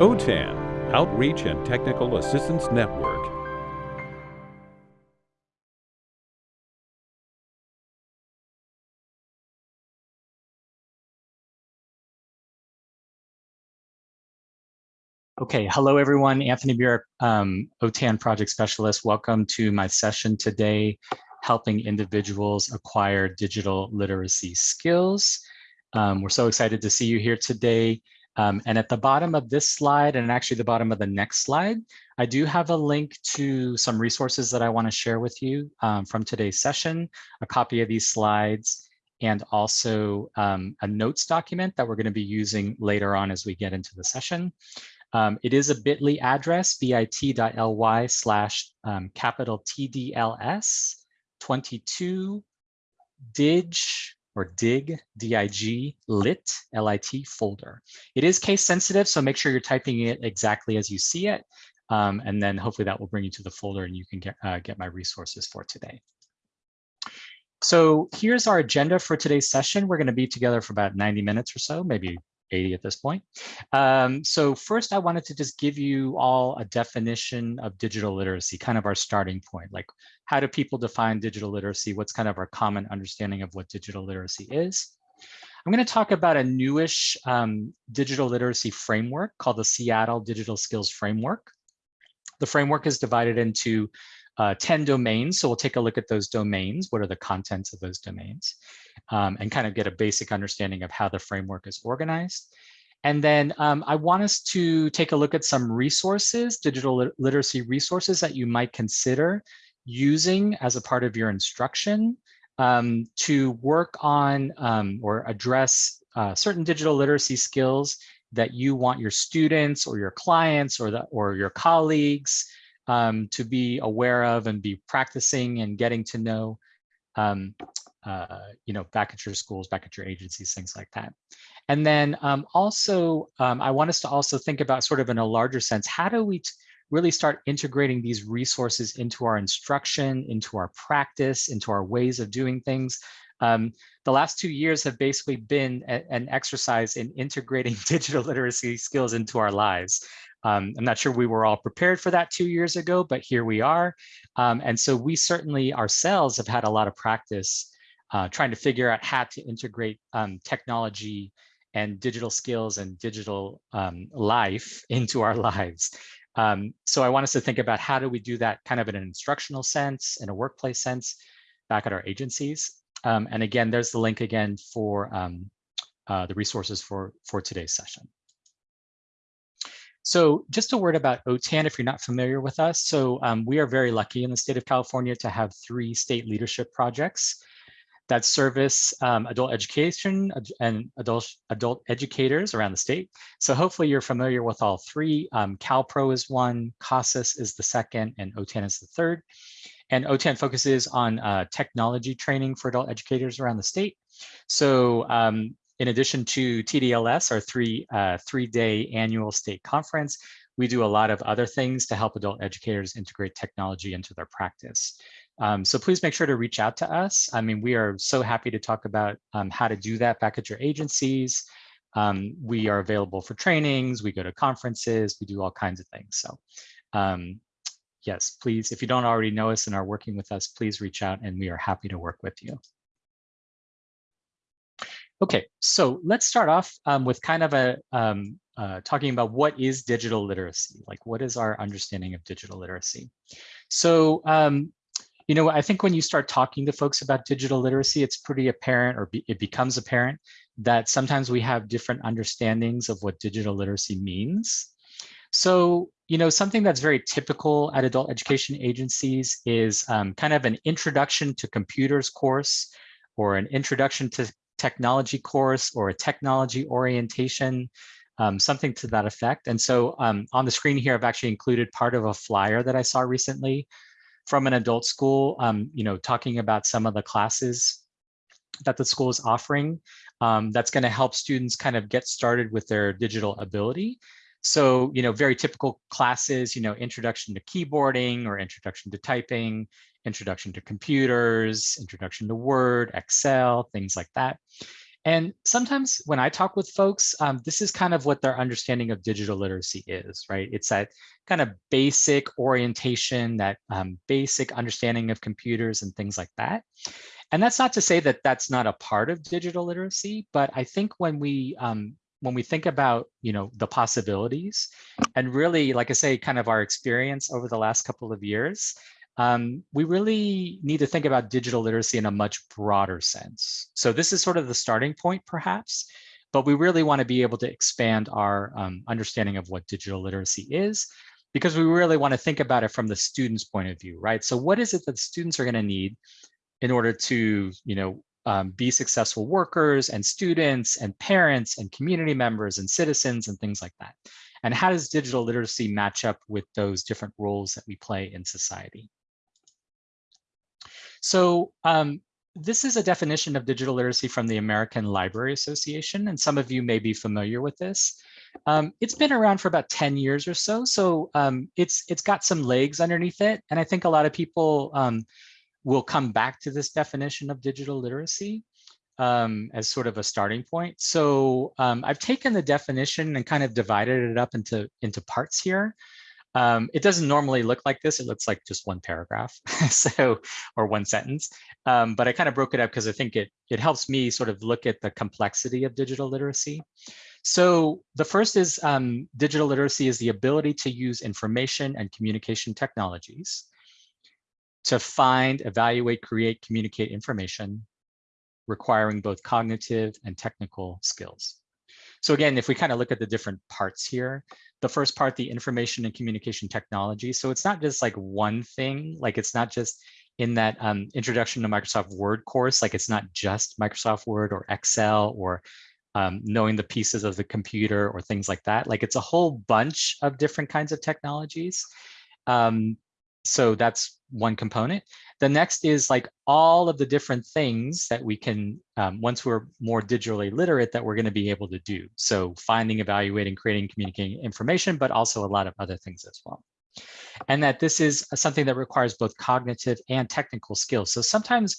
OTAN, Outreach and Technical Assistance Network. Okay, hello everyone. Anthony Burik, um, OTAN project specialist. Welcome to my session today, helping individuals acquire digital literacy skills. Um, we're so excited to see you here today. Um, and at the bottom of this slide, and actually the bottom of the next slide, I do have a link to some resources that I want to share with you um, from today's session, a copy of these slides, and also um, a notes document that we're going to be using later on as we get into the session. Um, it is a bit.ly address, bit.ly slash um, capital TDLS 22 dig or dig, dig, lit, L-I-T folder. It is case sensitive, so make sure you're typing it exactly as you see it. Um, and then hopefully that will bring you to the folder and you can get, uh, get my resources for today. So here's our agenda for today's session. We're going to be together for about 90 minutes or so, maybe 80 at this point. Um, so first, I wanted to just give you all a definition of digital literacy, kind of our starting point. Like, how do people define digital literacy? What's kind of our common understanding of what digital literacy is? I'm going to talk about a newish um, digital literacy framework called the Seattle Digital Skills Framework. The framework is divided into uh, 10 domains. So we'll take a look at those domains. What are the contents of those domains? Um, and kind of get a basic understanding of how the framework is organized. And then um, I want us to take a look at some resources, digital literacy resources that you might consider using as a part of your instruction um, to work on um, or address uh, certain digital literacy skills that you want your students or your clients or, the, or your colleagues um, to be aware of and be practicing and getting to know, um, uh, you know, back at your schools, back at your agencies, things like that. And then um, also, um, I want us to also think about sort of in a larger sense, how do we really start integrating these resources into our instruction, into our practice, into our ways of doing things. Um, the last two years have basically been a, an exercise in integrating digital literacy skills into our lives. Um, I'm not sure we were all prepared for that two years ago, but here we are. Um, and so we certainly ourselves have had a lot of practice uh, trying to figure out how to integrate um, technology and digital skills and digital um, life into our lives. Um, so I want us to think about how do we do that kind of in an instructional sense, in a workplace sense, back at our agencies. Um, and again, there's the link again for uh, the resources for, for today's session. So just a word about OTAN, if you're not familiar with us. So um, we are very lucky in the state of California to have three state leadership projects that service um, adult education and adult, adult educators around the state. So hopefully you're familiar with all three. Um, CalPro is one, CASAS is the second, and OTAN is the third. And OTAN focuses on uh, technology training for adult educators around the state. So um, in addition to TDLS, our three, uh, three-day annual state conference, we do a lot of other things to help adult educators integrate technology into their practice. Um, so please make sure to reach out to us. I mean, we are so happy to talk about um, how to do that back at your agencies. Um, we are available for trainings, we go to conferences, we do all kinds of things. So um, yes, please, if you don't already know us and are working with us, please reach out and we are happy to work with you. Okay, so let's start off um, with kind of a um, uh, talking about what is digital literacy? Like what is our understanding of digital literacy? So, um, you know, I think when you start talking to folks about digital literacy, it's pretty apparent or be, it becomes apparent that sometimes we have different understandings of what digital literacy means. So, you know, something that's very typical at adult education agencies is um, kind of an introduction to computers course or an introduction to technology course or a technology orientation, um, something to that effect. And so um, on the screen here, I've actually included part of a flyer that I saw recently from an adult school, um, you know, talking about some of the classes that the school is offering um, that's going to help students kind of get started with their digital ability. So, you know, very typical classes, you know, introduction to keyboarding or introduction to typing, introduction to computers, introduction to Word, Excel, things like that. And sometimes when I talk with folks, um, this is kind of what their understanding of digital literacy is, right? It's that kind of basic orientation, that um, basic understanding of computers and things like that. And that's not to say that that's not a part of digital literacy, but I think when we um, when we think about you know the possibilities and really like i say kind of our experience over the last couple of years um, we really need to think about digital literacy in a much broader sense. So this is sort of the starting point, perhaps, but we really want to be able to expand our um, understanding of what digital literacy is, because we really want to think about it from the student's point of view, right? So what is it that students are going to need in order to, you know, um, be successful workers and students and parents and community members and citizens and things like that? And how does digital literacy match up with those different roles that we play in society? So um, this is a definition of digital literacy from the American Library Association, and some of you may be familiar with this. Um, it's been around for about 10 years or so, so um, it's it's got some legs underneath it, and I think a lot of people um, will come back to this definition of digital literacy um, as sort of a starting point. So um, I've taken the definition and kind of divided it up into, into parts here. Um, it doesn't normally look like this. It looks like just one paragraph, so or one sentence. Um, but I kind of broke it up because I think it it helps me sort of look at the complexity of digital literacy. So the first is um, digital literacy is the ability to use information and communication technologies to find, evaluate, create, communicate information requiring both cognitive and technical skills. So again, if we kind of look at the different parts here, the first part, the information and communication technology. So it's not just like one thing, like it's not just in that um, introduction to Microsoft Word course, like it's not just Microsoft Word or Excel or um, knowing the pieces of the computer or things like that. Like it's a whole bunch of different kinds of technologies. Um, so that's one component. The next is like all of the different things that we can, um, once we're more digitally literate, that we're going to be able to do. So finding, evaluating, creating, communicating information, but also a lot of other things as well. And that this is something that requires both cognitive and technical skills. So sometimes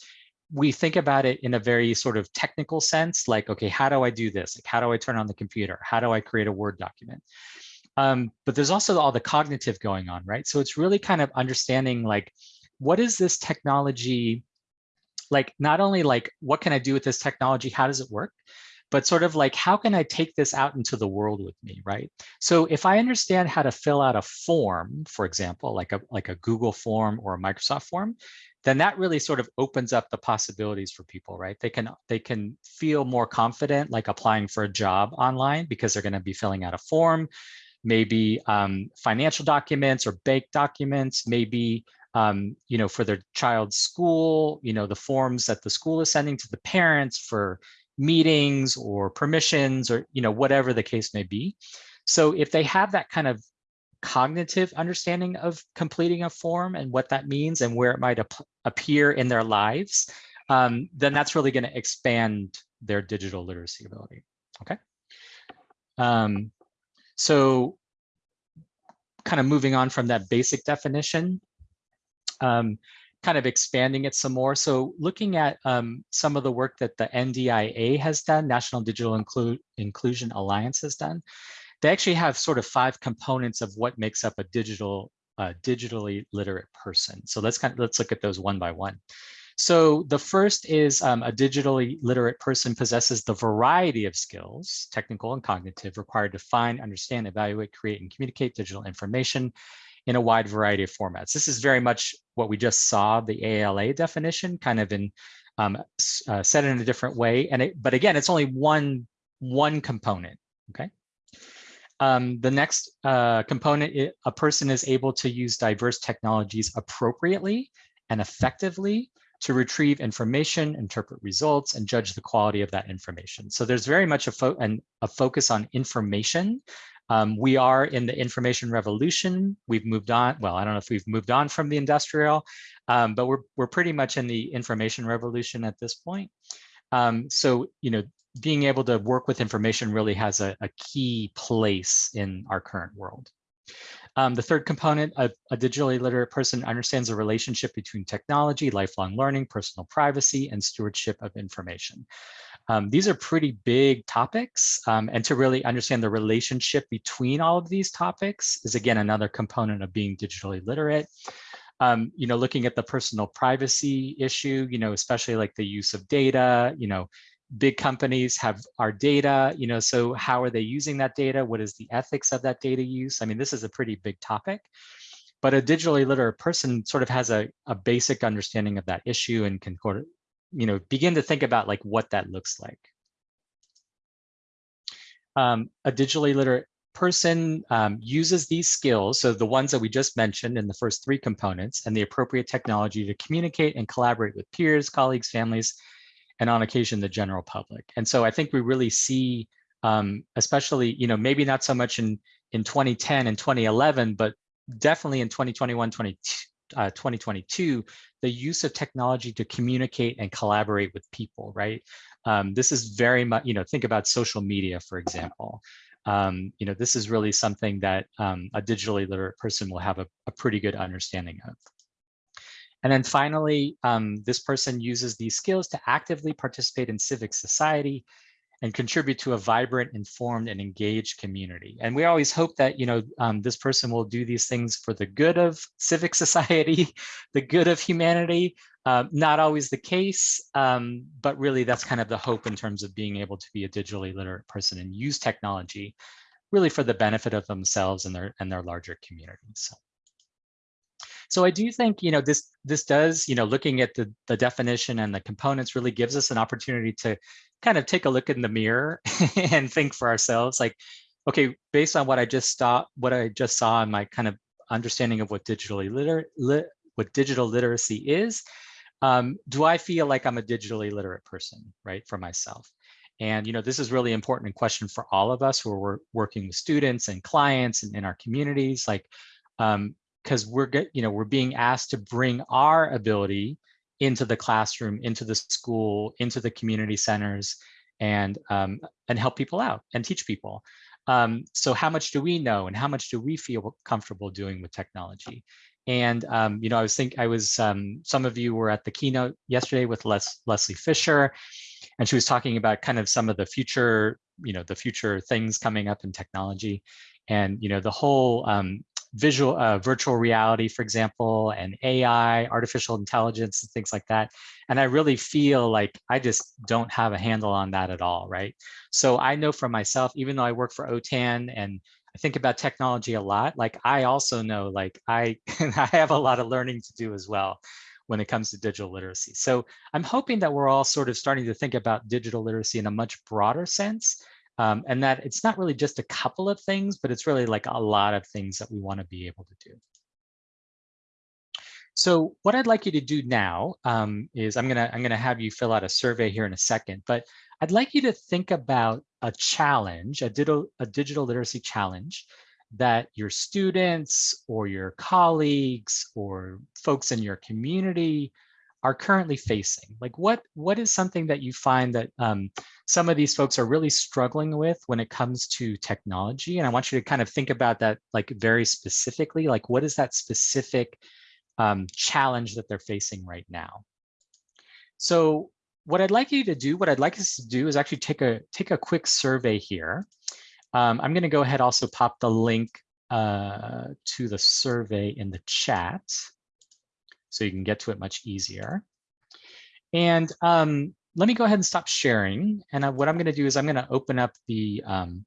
we think about it in a very sort of technical sense, like, okay, how do I do this? Like, how do I turn on the computer? How do I create a Word document? Um, but there's also all the cognitive going on, right? So it's really kind of understanding like, what is this technology, like not only like, what can I do with this technology? How does it work? But sort of like, how can I take this out into the world with me, right? So if I understand how to fill out a form, for example, like a, like a Google form or a Microsoft form, then that really sort of opens up the possibilities for people, right? They can they can feel more confident like applying for a job online because they're going to be filling out a form maybe um, financial documents or bank documents, maybe um, you know, for their child's school, you know, the forms that the school is sending to the parents for meetings or permissions or, you know, whatever the case may be. So if they have that kind of cognitive understanding of completing a form and what that means and where it might ap appear in their lives, um, then that's really going to expand their digital literacy ability. Okay. Um, so kind of moving on from that basic definition, um, kind of expanding it some more. So looking at um, some of the work that the NDIA has done, National Digital Inclu Inclusion Alliance has done, they actually have sort of five components of what makes up a digital, uh, digitally literate person. So let's kind of, let's look at those one by one. So the first is um, a digitally literate person possesses the variety of skills, technical and cognitive, required to find, understand, evaluate, create, and communicate digital information in a wide variety of formats. This is very much what we just saw, the ALA definition, kind of in um, uh, in a different way. And it, but again, it's only one, one component, okay? Um, the next uh, component, it, a person is able to use diverse technologies appropriately and effectively to retrieve information, interpret results, and judge the quality of that information. So there's very much a, fo an, a focus on information. Um, we are in the information revolution. We've moved on. Well, I don't know if we've moved on from the industrial, um, but we're, we're pretty much in the information revolution at this point. Um, so, you know, being able to work with information really has a, a key place in our current world. Um, the third component, a, a, digitally literate person understands the relationship between technology, lifelong learning, personal privacy, and stewardship of information. Um, these are pretty big topics, um, and to really understand the relationship between all of these topics is again another component of being digitally literate. Um, you know, looking at the personal privacy issue, you know, especially like the use of data, you know, big companies have our data, you know, so how are they using that data? What is the ethics of that data use? I mean, this is a pretty big topic, but a digitally literate person sort of has a, a basic understanding of that issue and can you know, begin to think about like what that looks like. Um, a digitally literate person um, uses these skills, so the ones that we just mentioned in the first three components, and the appropriate technology to communicate and collaborate with peers, colleagues, families, and on occasion, the general public. And so I think we really see, um, especially, you know, maybe not so much in, in 2010 and 2011, but definitely in 2021, 20, uh, 2022, the use of technology to communicate and collaborate with people, right? Um, this is very much, you know, think about social media, for example. Um, you know, this is really something that um, a digitally literate person will have a, a, pretty good understanding of. And then finally, um, this person uses these skills to actively participate in civic society and contribute to a vibrant, informed, and engaged community. And we always hope that you know um, this person will do these things for the good of civic society, the good of humanity. Uh, not always the case, um, but really that's kind of the hope in terms of being able to be a digitally literate person and use technology really for the benefit of themselves and their and their larger communities. So. So I do think, you know, this this does, you know, looking at the, the definition and the components really gives us an opportunity to kind of take a look in the mirror and think for ourselves like, okay, based on what I just saw, what I just saw in my kind of understanding of what digitally literate, lit, what digital literacy is, um, do I feel like I'm a digitally literate person, right, for myself? And you know, this is really important question for all of us who are working with students and clients and in our communities, like, because we're get, you know, we're being asked to bring our ability into the classroom, into the school, into the community centers, and um, and help people out and teach people. Um, so how much do we know, and how much do we feel comfortable doing with technology? And um, you know, I was think I was um, some of you were at the keynote yesterday with Les Leslie Fisher, and she was talking about kind of some of the future, you know, the future things coming up in technology, and you know, the whole um, visual uh, virtual reality, for example, and AI, artificial intelligence, and things like that. And I really feel like I just don't have a handle on that at all, right? So I know for myself, even though I work for OTAN and I think about technology a lot, like I also know like I, I have a lot of learning to do as well when it comes to digital literacy. So I'm hoping that we're all sort of starting to think about digital literacy in a much broader sense um, and that it's not really just a couple of things, but it's really like a lot of things that we want to be able to do. So what I'd like you to do now um, is I'm gonna I'm gonna have you fill out a survey here in a second, but I'd like you to think about a challenge, a digital a digital literacy challenge that your students or your colleagues or folks in your community are currently facing? Like what, what is something that you find that um, some of these folks are really struggling with when it comes to technology? And I want you to kind of think about that like very specifically, like what is that specific um, challenge that they're facing right now? So what I'd like you to do, what I'd like us to do is actually take a, take a quick survey here. Um, I'm gonna go ahead also pop the link uh, to the survey in the chat so you can get to it much easier. And um, let me go ahead and stop sharing. And uh, what I'm going to do is I'm going to open up the um,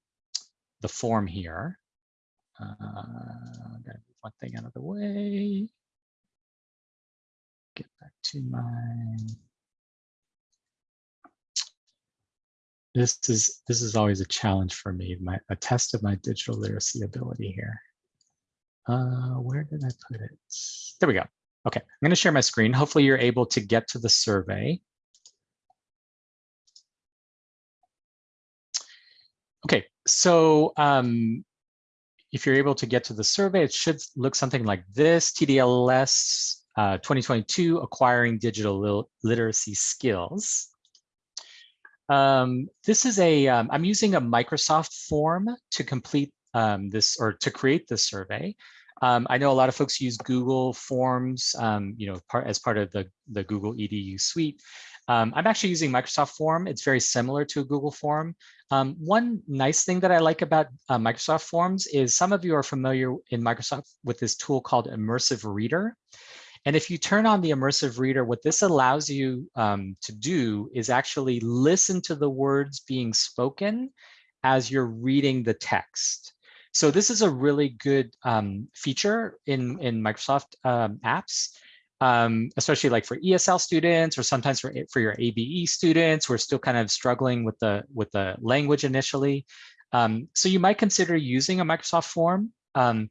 the form here. Uh, I'm going to move one thing out of the way. Get back to my. This is this is always a challenge for me. My a test of my digital literacy ability here. Uh, where did I put it? There we go. Okay, I'm going to share my screen. Hopefully you're able to get to the survey. Okay, so um, if you're able to get to the survey, it should look something like this, TDLS uh, 2022, Acquiring Digital Literacy Skills. Um, this is a. am um, using a Microsoft form to complete um, this or to create this survey. Um, I know a lot of folks use Google Forms, um, you know, part, as part of the, the Google EDU suite. Um, I'm actually using Microsoft Form. It's very similar to a Google Form. Um, one nice thing that I like about uh, Microsoft Forms is some of you are familiar in Microsoft with this tool called Immersive Reader. And if you turn on the Immersive Reader, what this allows you um, to do is actually listen to the words being spoken as you're reading the text. So this is a really good um, feature in, in Microsoft um, apps um, especially like for ESL students or sometimes for, for your ABE students who are still kind of struggling with the, with the language initially. Um, so you might consider using a Microsoft form, um,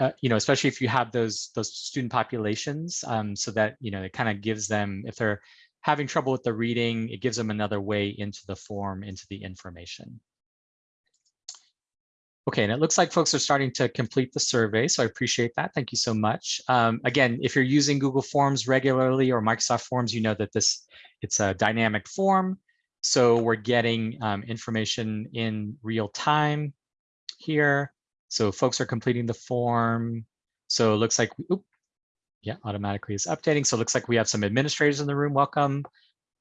uh, you know, especially if you have those, those student populations um, so that, you know, it kind of gives them, if they're having trouble with the reading, it gives them another way into the form, into the information. Okay, and it looks like folks are starting to complete the survey, so I appreciate that. Thank you so much. Um, again, if you're using Google Forms regularly or Microsoft Forms, you know that this it's a dynamic form. So we're getting um, information in real time here. So folks are completing the form. So it looks like, we, oop, yeah, automatically is updating. So it looks like we have some administrators in the room. Welcome.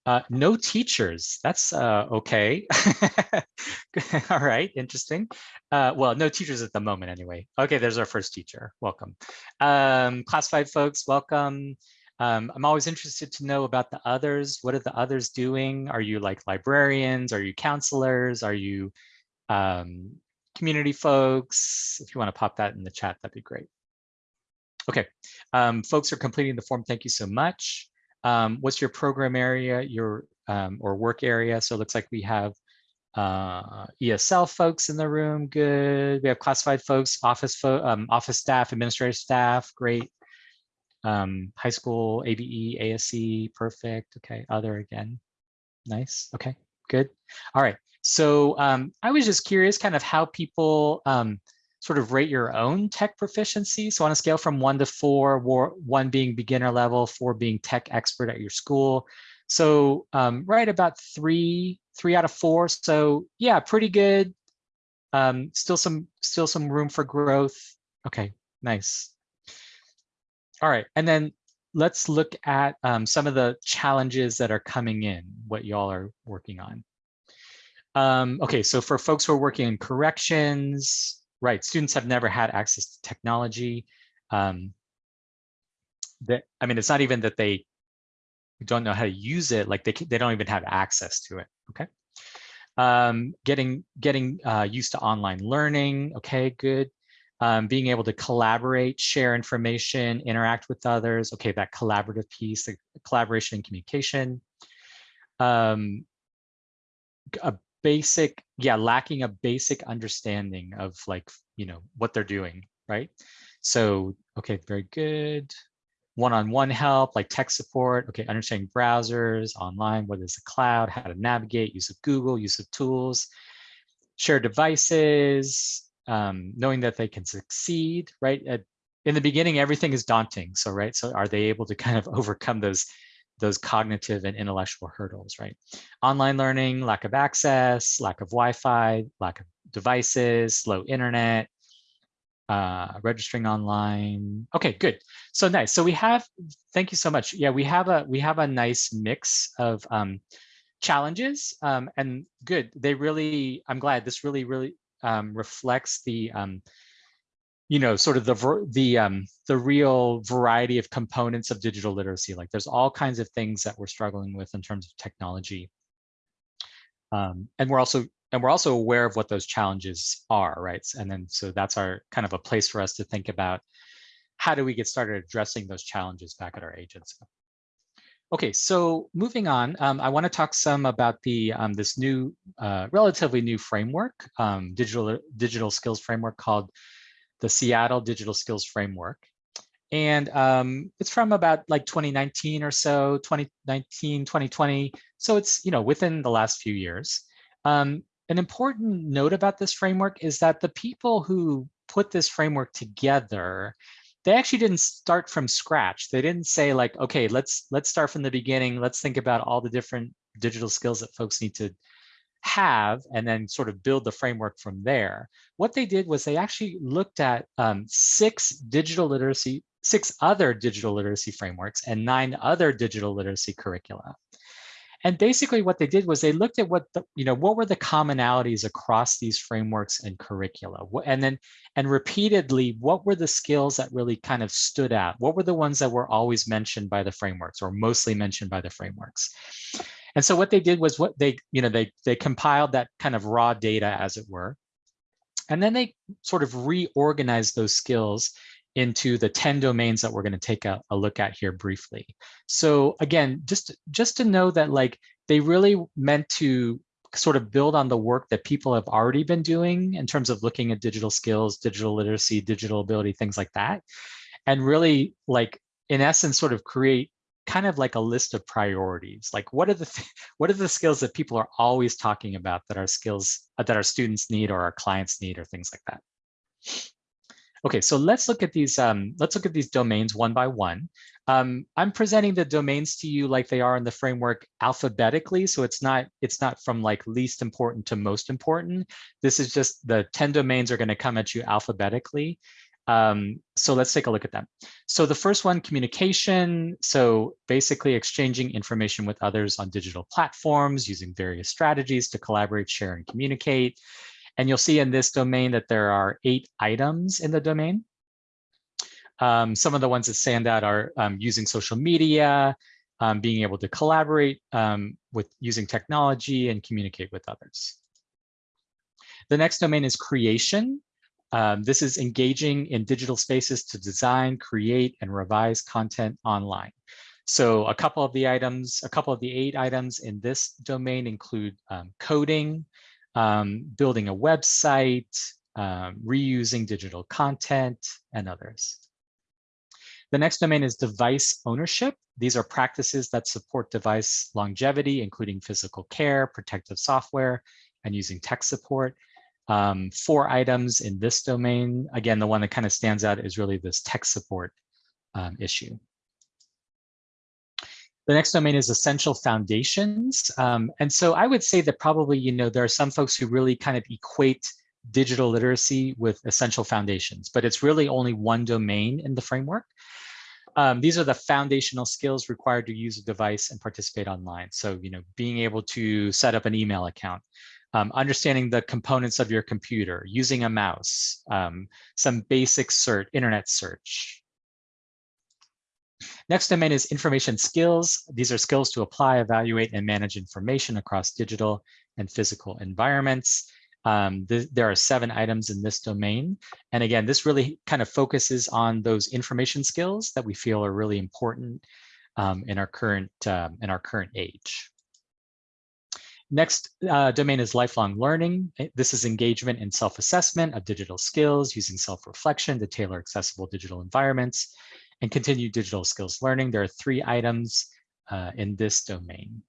Uh, no teachers. That's uh, okay. All right, interesting. Uh, well, no teachers at the moment anyway. Okay, there's our first teacher. Welcome. Um, classified folks, welcome. Um, I'm always interested to know about the others. What are the others doing? Are you like librarians? Are you counselors? Are you um, community folks? If you want to pop that in the chat, that'd be great. Okay, um, folks are completing the form. Thank you so much. Um, what's your program area, your um, or work area? So it looks like we have uh, ESL folks in the room. Good. We have classified folks, office fo um, office staff, administrative staff. Great. Um, high school, ABE, ASE. Perfect. Okay. Other again. Nice. Okay. Good. All right. So um, I was just curious, kind of how people um, sort of rate your own tech proficiency. So on a scale from one to four, one being beginner level, four being tech expert at your school. So um, right about three, three out of four. So yeah, pretty good. Um, still some, still some room for growth. Okay, nice. All right, and then let's look at um, some of the challenges that are coming in, what y'all are working on. Um, okay, so for folks who are working in corrections, right, students have never had access to technology. Um, that I mean, it's not even that they don't know how to use it, like they, they don't even have access to it, okay? Um, getting getting uh, used to online learning, okay, good. Um, being able to collaborate, share information, interact with others, okay, that collaborative piece, the collaboration and communication. Um, a basic, yeah, lacking a basic understanding of like, you know, what they're doing, right? So, okay, very good. One-on-one -on -one help, like tech support, okay, understanding browsers, online, what is the cloud, how to navigate, use of Google, use of tools, share devices, um, knowing that they can succeed, right? At, in the beginning, everything is daunting. So, right, so are they able to kind of overcome those those cognitive and intellectual hurdles, right? Online learning, lack of access, lack of Wi-Fi, lack of devices, slow internet, uh, registering online. Okay, good. So nice. So we have, thank you so much. Yeah, we have a we have a nice mix of um, challenges um, and good. They really, I'm glad this really, really um, reflects the um, you know, sort of the the um, the real variety of components of digital literacy. Like there's all kinds of things that we're struggling with in terms of technology. Um, and we're also and we're also aware of what those challenges are, right? And then so that's our kind of a place for us to think about how do we get started addressing those challenges back at our agency. Okay, so moving on, um, I want to talk some about the um, this new, uh, relatively new framework, um, digital digital skills framework called the Seattle Digital Skills Framework. And um, it's from about like 2019 or so, 2019, 2020. So it's, you know, within the last few years. Um, an important note about this framework is that the people who put this framework together, they actually didn't start from scratch. They didn't say like, okay, let's let's start from the beginning. Let's think about all the different digital skills that folks need to have and then sort of build the framework from there. What they did was they actually looked at um, six digital literacy, six other digital literacy frameworks and nine other digital literacy curricula. and basically what they did was they looked at what the, you know, what were the commonalities across these frameworks and curricula? And then, and repeatedly, what were the skills that really kind of stood out? What were the ones that were always mentioned by the frameworks or mostly mentioned by the frameworks? And so what they did was what they, you know, they, they compiled that kind of raw data as it were. And then they sort of reorganized those skills into the 10 domains that we're going to take a, a, look at here briefly. So again, just, just to know that like they really meant to sort of build on the work that people have already been doing in terms of looking at digital skills, digital literacy, digital ability, things like that. And really like, in essence, sort of create kind of like a list of priorities. Like what are the what are the skills that people are always talking about that our skills uh, that our students need or our clients need or things like that. Okay, so let's look at these. Um, let's look at these domains one by one. Um, I'm presenting the domains to you like they are in the framework alphabetically, so it's not it's not from like least important to most important. This is just the 10 domains are going to come at you alphabetically. Um, so let's take a look at them. So the first one, communication. So basically exchanging information with others on digital platforms using various strategies to collaborate, share, and communicate. And you'll see in this domain that there are eight items in the domain. Um, some of the ones that stand out are um, using social media, um, being able to collaborate um, with using technology and communicate with others. The next domain is creation. Um, this is engaging in digital spaces to design, create, and revise content online. So a couple of the items, a couple of the eight items in this domain include um, coding, um, building a website, um, reusing digital content, and others. The next domain is device ownership. These are practices that support device longevity, including physical care, protective software, and using tech support. Um, four items in this domain. Again, the one that kind of stands out is really this tech support um, issue. The next domain is essential foundations. Um, and so I would say that probably, you know, there are some folks who really kind of equate digital literacy with essential foundations, but it's really only one domain in the framework. Um, these are the foundational skills required to use a device and participate online. So, you know, being able to set up an email account, um, understanding the components of your computer, using a mouse, um, some basic search, internet search, Next domain is information skills. These are skills to apply, evaluate, and manage information across digital and physical environments. Um, th there are seven items in this domain. And again, this really kind of focuses on those information skills that we feel are really important um, in our current um, in our current age. Next uh, domain is lifelong learning. This is engagement and self-assessment of digital skills using self-reflection to tailor accessible digital environments and continued digital skills learning. There are three items uh, in this domain.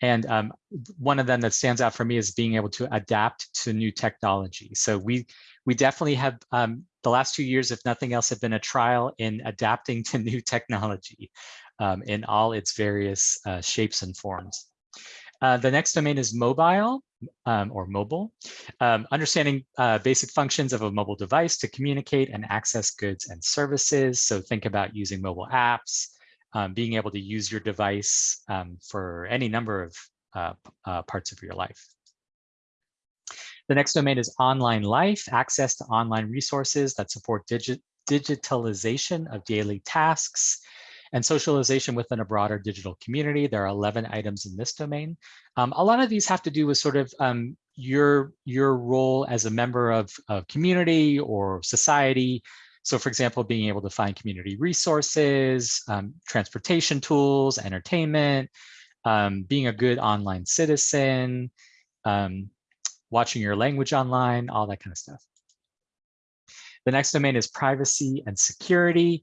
And um, one of them that stands out for me is being able to adapt to new technology. So we we definitely have um, the last two years, if nothing else, have been a trial in adapting to new technology um, in all its various uh, shapes and forms. Uh, the next domain is mobile um, or mobile, um, understanding uh, basic functions of a mobile device to communicate and access goods and services. So think about using mobile apps, um, being able to use your device um, for any number of uh, uh, parts of your life. The next domain is online life, access to online resources that support digi digitalization of daily tasks, and socialization within a broader digital community. There are 11 items in this domain. Um, a lot of these have to do with sort of um, your, your role as a member of, of community or society. So for example, being able to find community resources, um, transportation tools, entertainment, um, being a good online citizen, um, watching your language online, all that kind of stuff. The next domain is privacy and security.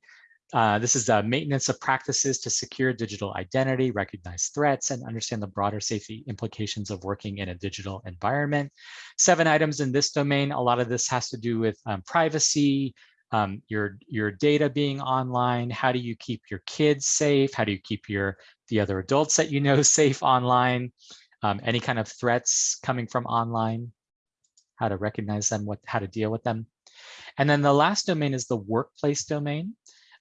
Uh, this is the maintenance of practices to secure digital identity, recognize threats, and understand the broader safety implications of working in a digital environment. Seven items in this domain. A lot of this has to do with um, privacy, um, your, your data being online. How do you keep your kids safe? How do you keep your the other adults that you know safe online? Um, any kind of threats coming from online, how to recognize them, what, how to deal with them. And then the last domain is the workplace domain.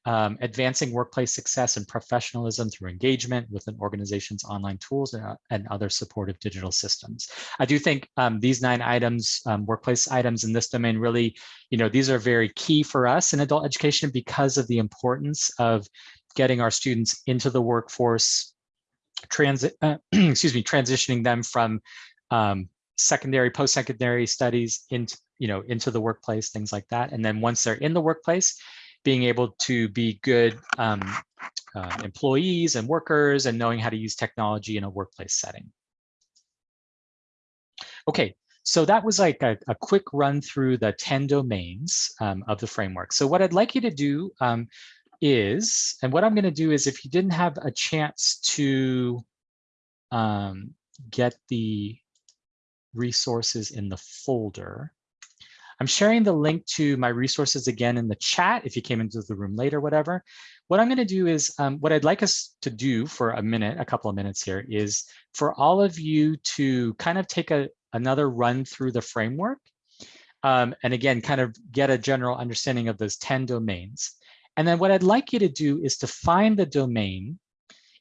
Um, advancing workplace success and professionalism through engagement with an organization's online tools and, uh, and other supportive digital systems. I do think um, these nine items, um, workplace items in this domain really, you know, these are very key for us in adult education because of the importance of getting our students into the workforce, transit, uh, excuse me, transitioning them from um, secondary, post-secondary studies into, you know, into the workplace, things like that. And then once they're in the workplace, being able to be good um, uh, employees and workers and knowing how to use technology in a workplace setting. Okay, so that was like a, a quick run through the 10 domains um, of the framework. So what I'd like you to do um, is, and what I'm gonna do is if you didn't have a chance to um, get the resources in the folder, I'm sharing the link to my resources again in the chat if you came into the room later, whatever. What I'm going to do is um, what I'd like us to do for a minute, a couple of minutes here is for all of you to kind of take a, another run through the framework. Um, and again, kind of get a general understanding of those 10 domains. And then what I'd like you to do is to find the domain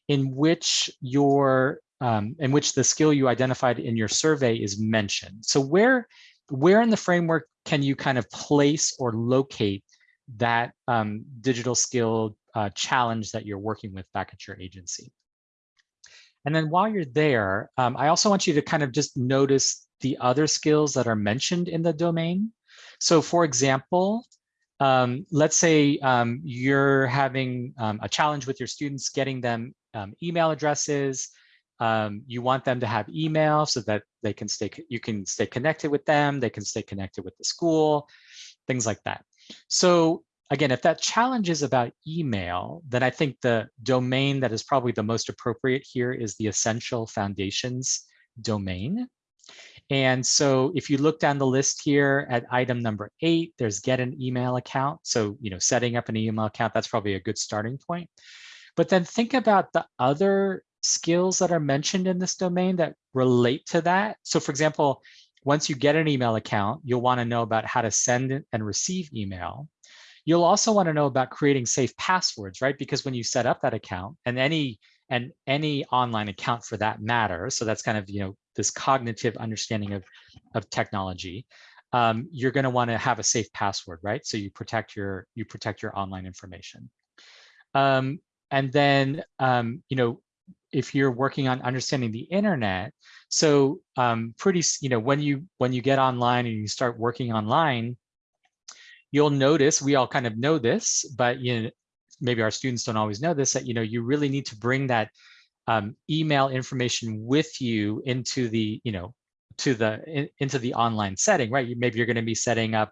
in which your um, in which the skill you identified in your survey is mentioned. So where where in the framework can you kind of place or locate that um, digital skill uh, challenge that you're working with back at your agency? And then while you're there, um, I also want you to kind of just notice the other skills that are mentioned in the domain. So for example, um, let's say um, you're having um, a challenge with your students, getting them um, email addresses, um, you want them to have email so that they can stay, you can stay connected with them, they can stay connected with the school, things like that. So again, if that challenge is about email, then I think the domain that is probably the most appropriate here is the essential foundations domain. And so if you look down the list here at item number eight, there's get an email account. So, you know, setting up an email account, that's probably a good starting point. But then think about the other skills that are mentioned in this domain that relate to that. So for example, once you get an email account, you'll want to know about how to send and receive email. You'll also want to know about creating safe passwords, right? Because when you set up that account and any and any online account for that matter, so that's kind of you know this cognitive understanding of of technology, um, you're going to want to have a safe password, right? So you protect your you protect your online information. Um, and then um, you know if you're working on understanding the internet so um, pretty you know when you when you get online and you start working online you'll notice we all kind of know this but you know maybe our students don't always know this that you know you really need to bring that um, email information with you into the you know to the in, into the online setting right? Maybe you're going to be setting up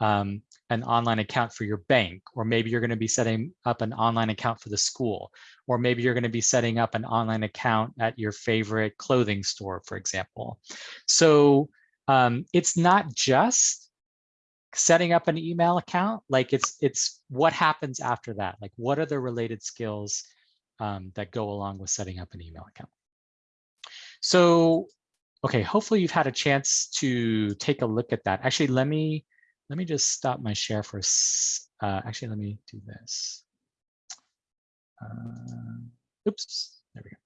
um, an online account for your bank, or maybe you're going to be setting up an online account for the school, or maybe you're going to be setting up an online account at your favorite clothing store, for example. So um, it's not just setting up an email account, like it's it's what happens after that. Like what are the related skills um, that go along with setting up an email account? So, okay, hopefully you've had a chance to take a look at that. Actually, let me let me just stop my share for, uh, actually, let me do this. Uh, oops, there we go.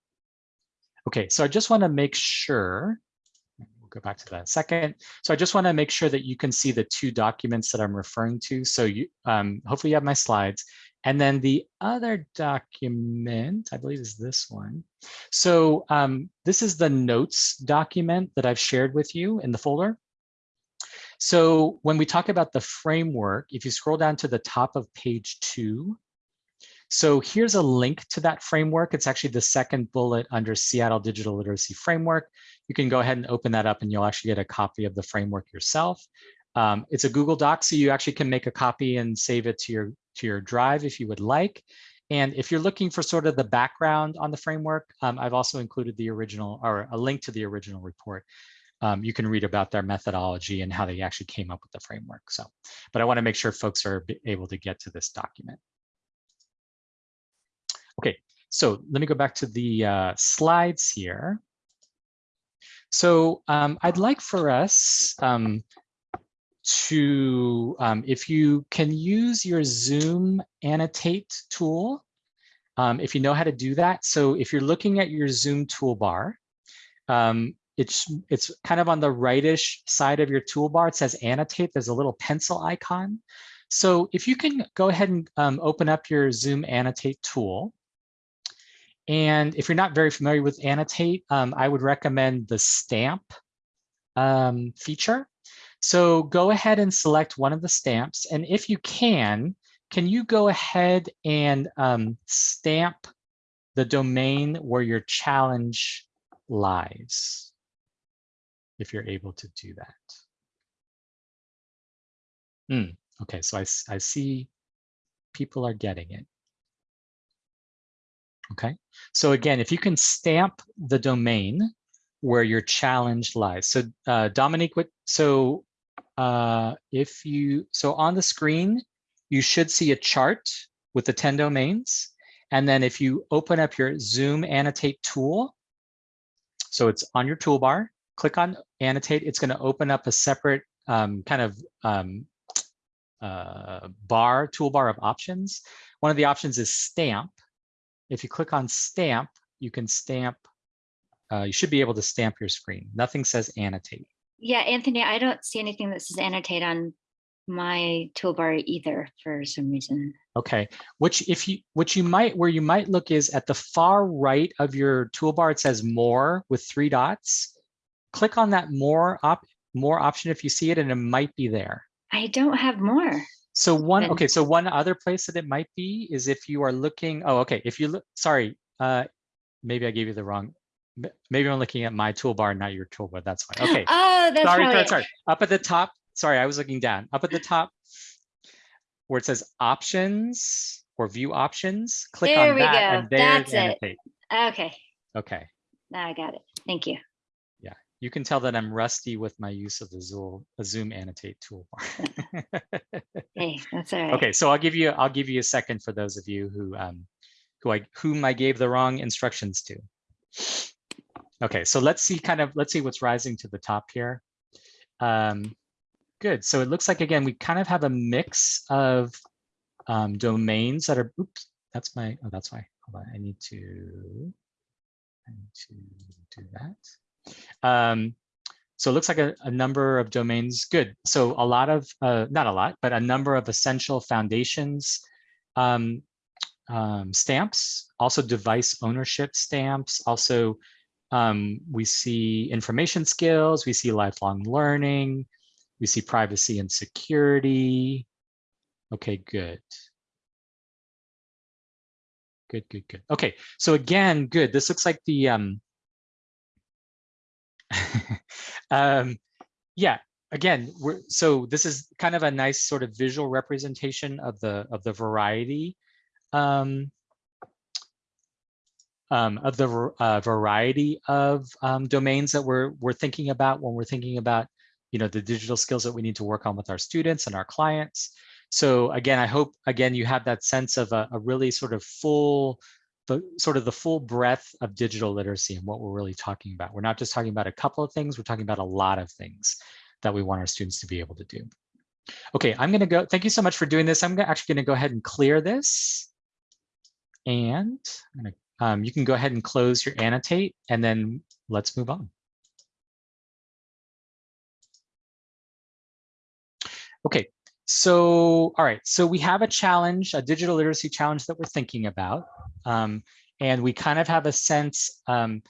Okay, so I just want to make sure, we'll go back to that second. So I just want to make sure that you can see the two documents that I'm referring to. So you, um, hopefully you have my slides. And then the other document, I believe is this one. So um, this is the notes document that I've shared with you in the folder. So when we talk about the framework, if you scroll down to the top of page two, so here's a link to that framework. It's actually the second bullet under Seattle Digital Literacy Framework. You can go ahead and open that up and you'll actually get a copy of the framework yourself. Um, it's a Google Doc, so you actually can make a copy and save it to your, to your drive if you would like. And if you're looking for sort of the background on the framework, um, I've also included the original or a link to the original report um, you can read about their methodology and how they actually came up with the framework. So, but I want to make sure folks are able to get to this document. Okay, so let me go back to the uh, slides here. So um, I'd like for us, um, to, um, if you can use your Zoom annotate tool, um, if you know how to do that. So if you're looking at your Zoom toolbar, um, it's, it's kind of on the rightish side of your toolbar. It says annotate. There's a little pencil icon. So if you can go ahead and um, open up your Zoom annotate tool, and if you're not very familiar with Annotate, um, I would recommend the stamp um, feature. So go ahead and select one of the stamps. And if you can, can you go ahead and um, stamp the domain where your challenge lies, if you're able to do that. Mm, okay, so I, I see people are getting it. Okay, so again, if you can stamp the domain where your challenge lies. So uh, Dominique, what, so uh, if you, so on the screen, you should see a chart with the 10 domains. And then if you open up your Zoom annotate tool, so it's on your toolbar, click on annotate, it's gonna open up a separate um, kind of um, uh, bar, toolbar of options. One of the options is stamp. If you click on stamp, you can stamp, uh, you should be able to stamp your screen. Nothing says annotate. Yeah, Anthony, I don't see anything that says annotate on my toolbar either for some reason. Okay, which if you what you might where you might look is at the far right of your toolbar, it says more with three dots. Click on that more op more option if you see it and it might be there. I don't have more. So one, okay, so one other place that it might be is if you are looking, oh, okay, if you look, sorry, uh, maybe I gave you the wrong, maybe I'm looking at my toolbar, not your toolbar, that's fine, okay. Oh, that's Sorry, sorry, sorry, up at the top, sorry, I was looking down, up at the top where it says options or view options, click There on we that go, and there's that's it. annotate. Okay, Okay, now I got it. Thank you. You can tell that I'm rusty with my use of the Zoom, Zoom annotate toolbar. Hey, that's all right. Okay, so I'll give you I'll give you a second for those of you who um who I whom I gave the wrong instructions to. Okay, so let's see kind of let's see what's rising to the top here. Um, good. So it looks like again we kind of have a mix of um, domains that are. Oops, that's my. Oh, that's why. Hold on. I need to. I need to do that. Um, so it looks like a, a number of domains. Good. So a lot of, uh, not a lot, but a number of essential foundations um, um, stamps, also device ownership stamps. Also, um, we see information skills, we see lifelong learning, we see privacy and security. Okay, good. Good, good, good. Okay, so again, good. This looks like the, um, um, yeah, again, so this is kind of a nice sort of visual representation of the of the variety um, um, of the uh, variety of um, domains that we're we're thinking about when we're thinking about you know the digital skills that we need to work on with our students and our clients. So again, I hope again you have that sense of a, a really sort of full the sort of the full breadth of digital literacy and what we're really talking about. We're not just talking about a couple of things, we're talking about a lot of things that we want our students to be able to do. Okay, I'm gonna go, thank you so much for doing this. I'm actually gonna go ahead and clear this. And gonna, um, you can go ahead and close your annotate and then let's move on. Okay, so, all right, so we have a challenge, a digital literacy challenge that we're thinking about. Um, and we kind of have a sense um,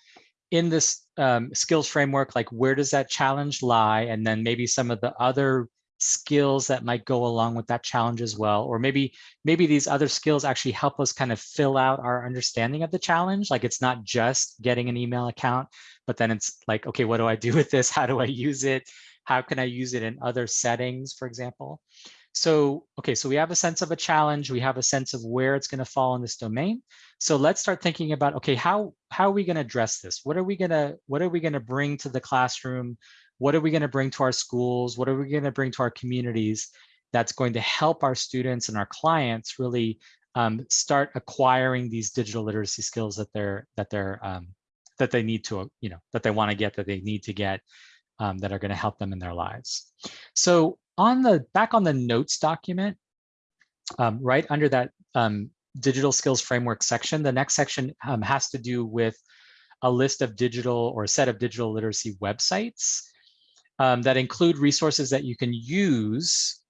in this um, skills framework, like where does that challenge lie? And then maybe some of the other skills that might go along with that challenge as well. Or maybe, maybe these other skills actually help us kind of fill out our understanding of the challenge. Like it's not just getting an email account, but then it's like, okay, what do I do with this? How do I use it? How can I use it in other settings, for example? So, okay, so we have a sense of a challenge. We have a sense of where it's going to fall in this domain. So let's start thinking about, okay, how, how are we going to address this? What are we going to, what are we going to bring to the classroom? What are we going to bring to our schools? What are we going to bring to our communities that's going to help our students and our clients really um, start acquiring these digital literacy skills that they're, that they're, um, that they need to, you know, that they want to get, that they need to get um, that are going to help them in their lives. So on the back on the notes document, um, right under that um, digital skills framework section, the next section um, has to do with a list of digital or a set of digital literacy websites um, that include resources that you can use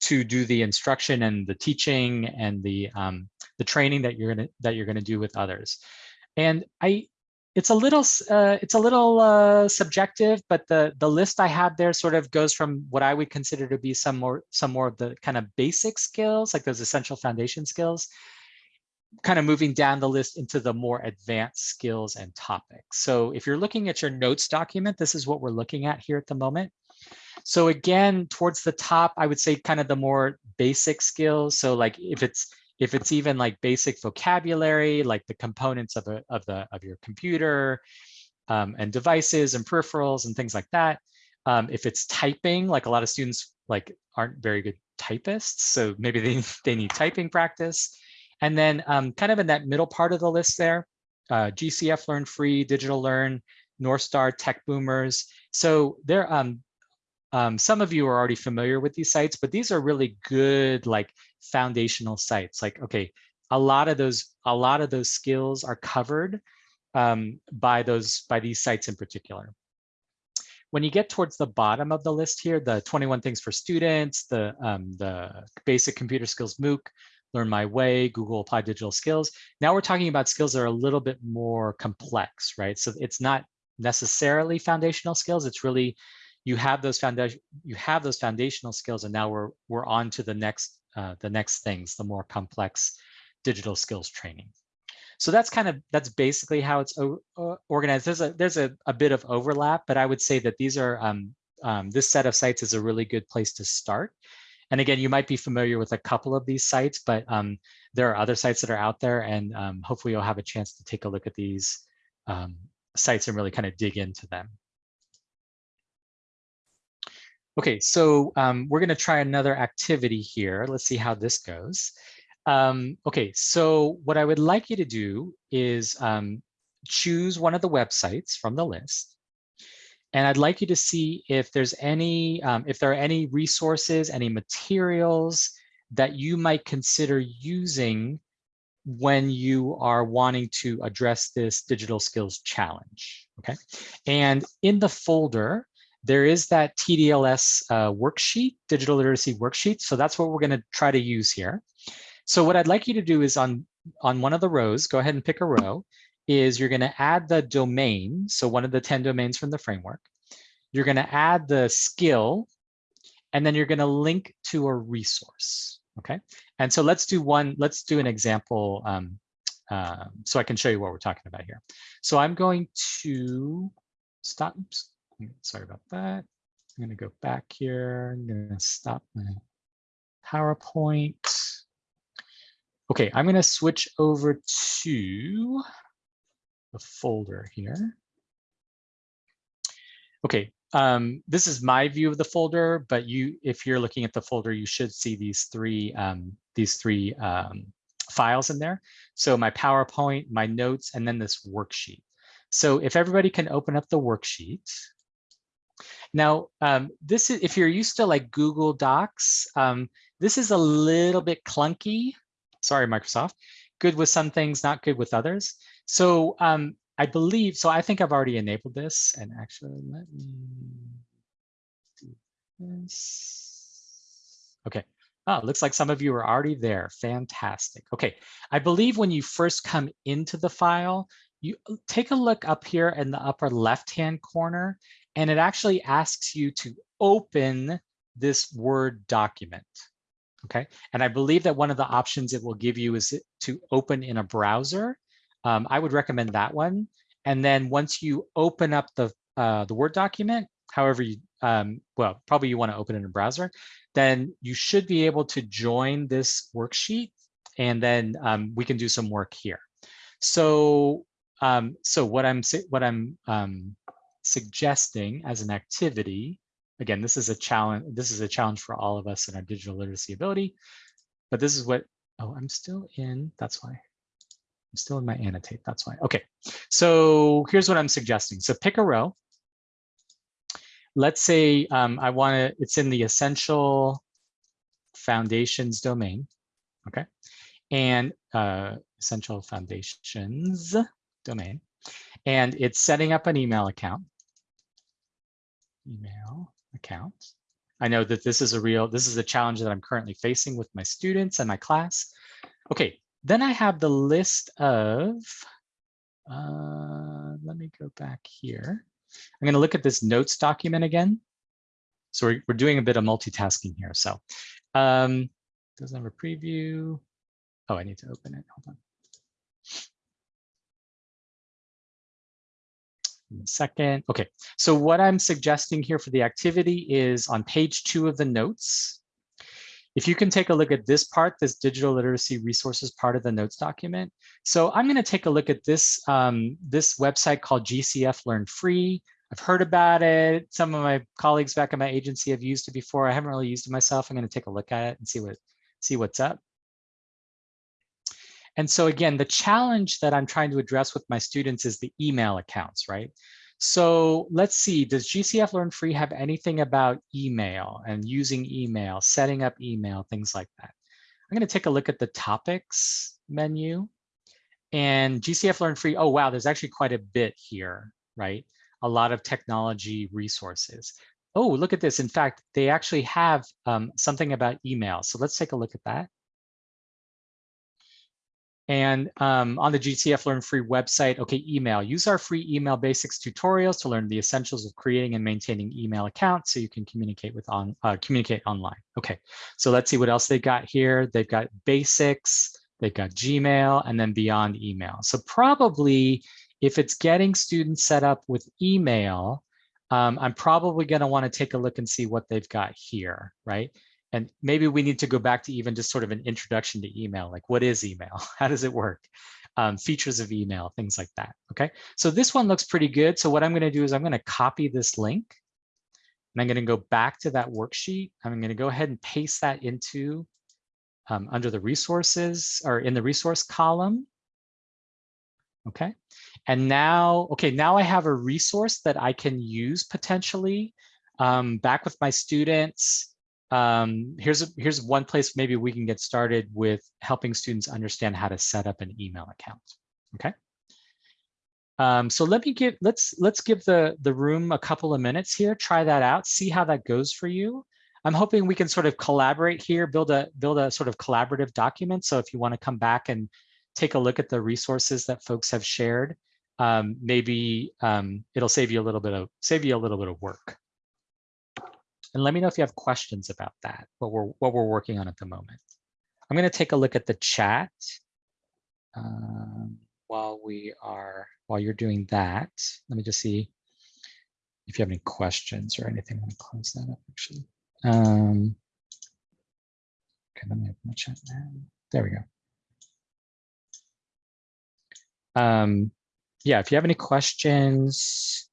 to do the instruction and the teaching and the um, the training that you're gonna that you're gonna do with others. And I, it's a little uh, it's a little uh, subjective, but the the list I have there sort of goes from what I would consider to be some more some more of the kind of basic skills, like those essential foundation skills, kind of moving down the list into the more advanced skills and topics. So if you're looking at your notes document, this is what we're looking at here at the moment. So again, towards the top, I would say kind of the more basic skills. So like if it's if it's even like basic vocabulary, like the components of, a, of, the, of your computer um, and devices and peripherals and things like that. Um, if it's typing, like a lot of students like aren't very good typists, so maybe they, they need typing practice. And then um, kind of in that middle part of the list there, uh, GCF Learn Free, Digital Learn, North Star, Tech Boomers. So there, um, um, some of you are already familiar with these sites, but these are really good, like foundational sites. Like, okay, a lot of those, a lot of those skills are covered um, by those, by these sites in particular. When you get towards the bottom of the list here, the 21 things for students, the um, the basic computer skills MOOC, Learn My Way, Google Applied Digital Skills. Now we're talking about skills that are a little bit more complex, right? So it's not necessarily foundational skills. It's really you have those foundation you have those foundational skills, and now we're we're on to the next uh, the next things, the more complex digital skills training. So that's kind of that's basically how it's organized. There's a there's a, a bit of overlap, but I would say that these are um, um, this set of sites is a really good place to start. And again, you might be familiar with a couple of these sites, but um, there are other sites that are out there, and um, hopefully you'll have a chance to take a look at these um, sites and really kind of dig into them. Okay, so um, we're going to try another activity here. Let's see how this goes. Um, okay, so what I would like you to do is um, choose one of the websites from the list and I'd like you to see if there's any, um, if there are any resources, any materials that you might consider using when you are wanting to address this digital skills challenge, okay? And in the folder, there is that TDLS uh, worksheet, digital literacy worksheet. So that's what we're gonna try to use here. So what I'd like you to do is on, on one of the rows, go ahead and pick a row is you're going to add the domain. So one of the 10 domains from the framework. You're going to add the skill, and then you're going to link to a resource. Okay. And so let's do one, let's do an example um, uh, so I can show you what we're talking about here. So I'm going to stop. Oops, sorry about that. I'm going to go back here. I'm going to stop my PowerPoint. Okay, I'm going to switch over to the folder here. Okay, um, this is my view of the folder, but you, if you're looking at the folder, you should see these three um, these three um, files in there. So my PowerPoint, my notes, and then this worksheet. So if everybody can open up the worksheet. Now, um, this is if you're used to like Google Docs, um, this is a little bit clunky. Sorry, Microsoft. Good with some things, not good with others. So um, I believe, so I think I've already enabled this and actually let me do this. Okay. Oh, looks like some of you are already there. Fantastic. Okay. I believe when you first come into the file, you take a look up here in the upper left-hand corner, and it actually asks you to open this Word document. Okay. And I believe that one of the options it will give you is to open in a browser um, I would recommend that one. And then once you open up the, uh, the Word document, however you, um, well, probably you want to open it in a browser, then you should be able to join this worksheet and then um, we can do some work here. So, um, so what I'm what I'm um, suggesting as an activity, again, this is a challenge. This is a challenge for all of us in our digital literacy ability. But this is what. Oh, I'm still in. That's why. I'm still in my annotate, that's why. Okay, so here's what I'm suggesting. So pick a row. let's say um, I want to, it's in the essential foundations domain. Okay. And uh, essential foundations domain. And it's setting up an email account. Email account. I know that this is a real, this is a challenge that I'm currently facing with my students and my class. Okay, then I have the list of, uh, let me go back here. I'm going to look at this notes document again. So we're, we're doing a bit of multitasking here. So um, doesn't have a preview. Oh, I need to open it. Hold on. Second. Okay, so what I'm suggesting here for the activity is on page two of the notes. If you can take a look at this part, this digital literacy resources part of the notes document. So I'm going to take a look at this, um, this website called GCF Learn Free. I've heard about it. Some of my colleagues back at my agency have used it before. I haven't really used it myself. I'm going to take a look at it and see what see what's up. And so again, the challenge that I'm trying to address with my students is the email accounts, right? So let's see, does GCF Learn Free have anything about email and using email, setting up email, things like that? I'm going to take a look at the topics menu and GCF Learn Free. Oh, wow, there's actually quite a bit here, right? A lot of technology resources. Oh, look at this. In fact, they actually have um, something about email. So let's take a look at that. And um, on the GCF Learn Free website, okay, email. Use our free email basics tutorials to learn the essentials of creating and maintaining email accounts so you can communicate with on uh, communicate online. Okay, so let's see what else they got here. They've got basics, they've got Gmail, and then beyond email. So probably if it's getting students set up with email, um, I'm probably going to want to take a look and see what they've got here, right? And maybe we need to go back to even just sort of an introduction to email, like what is email? How does it work? Um, features of email, things like that, okay? So this one looks pretty good. So what I'm gonna do is I'm gonna copy this link and I'm gonna go back to that worksheet. I'm gonna go ahead and paste that into um, under the resources or in the resource column. Okay, and now, okay, now I have a resource that I can use potentially um, back with my students um, here's, a, here's one place maybe we can get started with helping students understand how to set up an email account, okay? Um, so let me give, let's, let's give the, the room a couple of minutes here, try that out, see how that goes for you. I'm hoping we can sort of collaborate here, build a, build a sort of collaborative document. So if you wanna come back and take a look at the resources that folks have shared, um, maybe um, it'll save you a little bit of, save you a little bit of work. And let me know if you have questions about that, what we're, what we're working on at the moment. I'm going to take a look at the chat um, while we are, while you're doing that. Let me just see if you have any questions or anything. I'm going to close that up actually. Um, okay, let me open the chat now. There we go. Um, yeah, if you have any questions,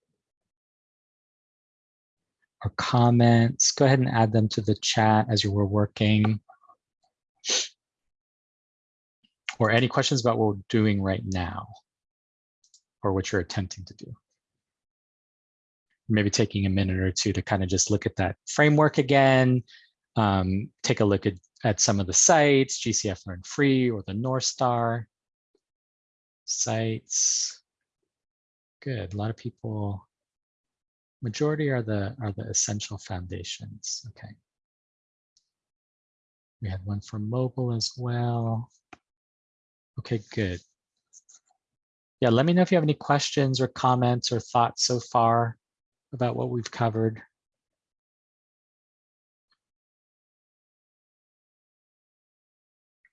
or comments, go ahead and add them to the chat as you were working. Or any questions about what we're doing right now or what you're attempting to do. Maybe taking a minute or two to kind of just look at that framework again, um, take a look at, at some of the sites, GCF Learn Free or the North Star sites. Good, a lot of people Majority are the are the essential foundations. Okay. We had one for mobile as well. Okay, good. Yeah, let me know if you have any questions or comments or thoughts so far about what we've covered.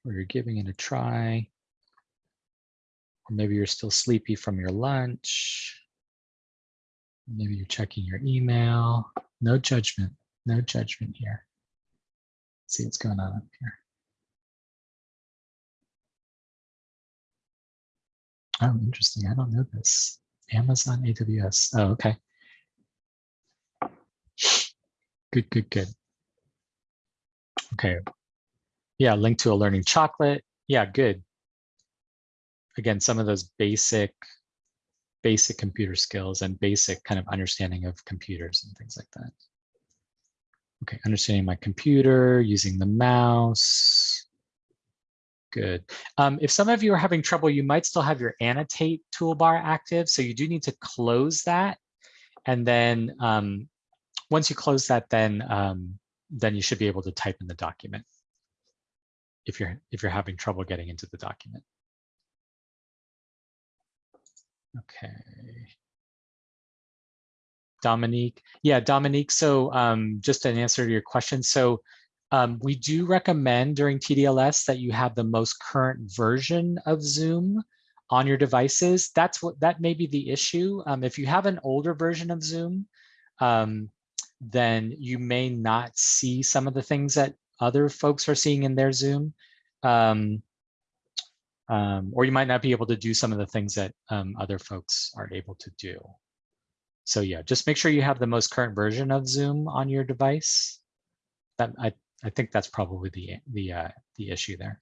Or you're giving it a try. Or maybe you're still sleepy from your lunch. Maybe you're checking your email. No judgment, no judgment here. Let's see what's going on up here. Oh, interesting. I don't know this. Amazon AWS. Oh, okay. Good, good, good. Okay. Yeah, link to a learning chocolate. Yeah, good. Again, some of those basic basic computer skills and basic kind of understanding of computers and things like that. Okay, understanding my computer, using the mouse. Good. Um, if some of you are having trouble, you might still have your annotate toolbar active. So you do need to close that. And then um, once you close that, then um, then you should be able to type in the document if you're if you're having trouble getting into the document. Okay. Dominique. Yeah, Dominique. So um, just an answer to your question. So um, we do recommend during TDLS that you have the most current version of Zoom on your devices. That's what that may be the issue. Um, if you have an older version of Zoom, um, then you may not see some of the things that other folks are seeing in their Zoom. Um, um, or you might not be able to do some of the things that um, other folks aren't able to do. So yeah, just make sure you have the most current version of Zoom on your device. That I, I think that's probably the, the, uh, the issue there.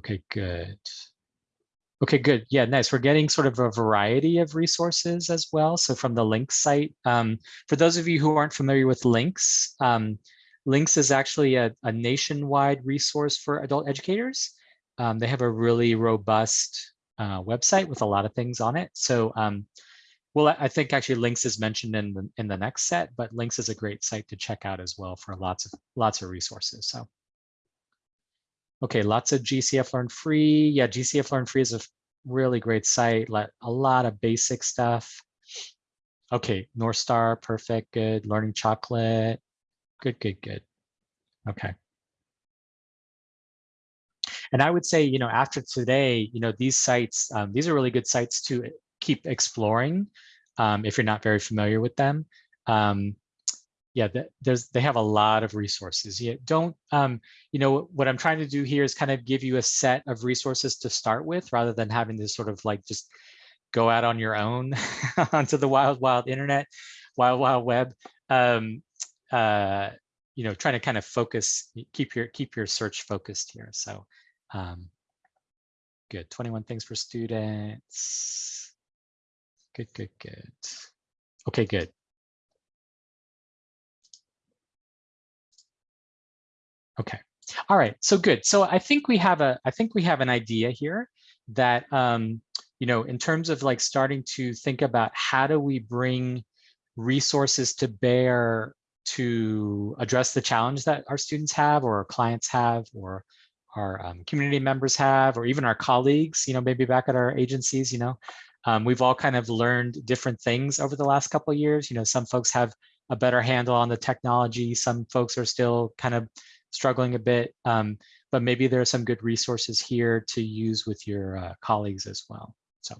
Okay, good. Okay, good. Yeah, nice. We're getting sort of a variety of resources as well. So from the LINCS site, um, for those of you who aren't familiar with LINCS, um, LINCS is actually a, a, nationwide resource for adult educators. Um, they have a really robust uh, website with a lot of things on it. So, um, well, I think actually LINCS is mentioned in the, in the next set, but LINCS is a great site to check out as well for lots of lots of resources. So. Okay, lots of GCF Learn Free. Yeah, GCF Learn Free is a really great site, like a lot of basic stuff. Okay, North Star, perfect, good. Learning Chocolate, good, good, good. Okay. And I would say, you know, after today, you know, these sites, um, these are really good sites to keep exploring um, if you're not very familiar with them. Um, yeah, there's they have a lot of resources. You don't, um, you know, what I'm trying to do here is kind of give you a set of resources to start with, rather than having to sort of like just go out on your own onto the wild, wild internet, wild, wild web. Um, uh, you know, trying to kind of focus, keep your keep your search focused here. So, um, good. 21 things for students. Good, good, good. Okay, good. Okay. All right. So good. So I think we have a I think we have an idea here that um, you know, in terms of like starting to think about how do we bring resources to bear to address the challenge that our students have or our clients have or our um, community members have or even our colleagues, you know, maybe back at our agencies, you know, um, we've all kind of learned different things over the last couple of years. You know, some folks have a better handle on the technology. Some folks are still kind of struggling a bit, um, but maybe there are some good resources here to use with your uh, colleagues as well. So,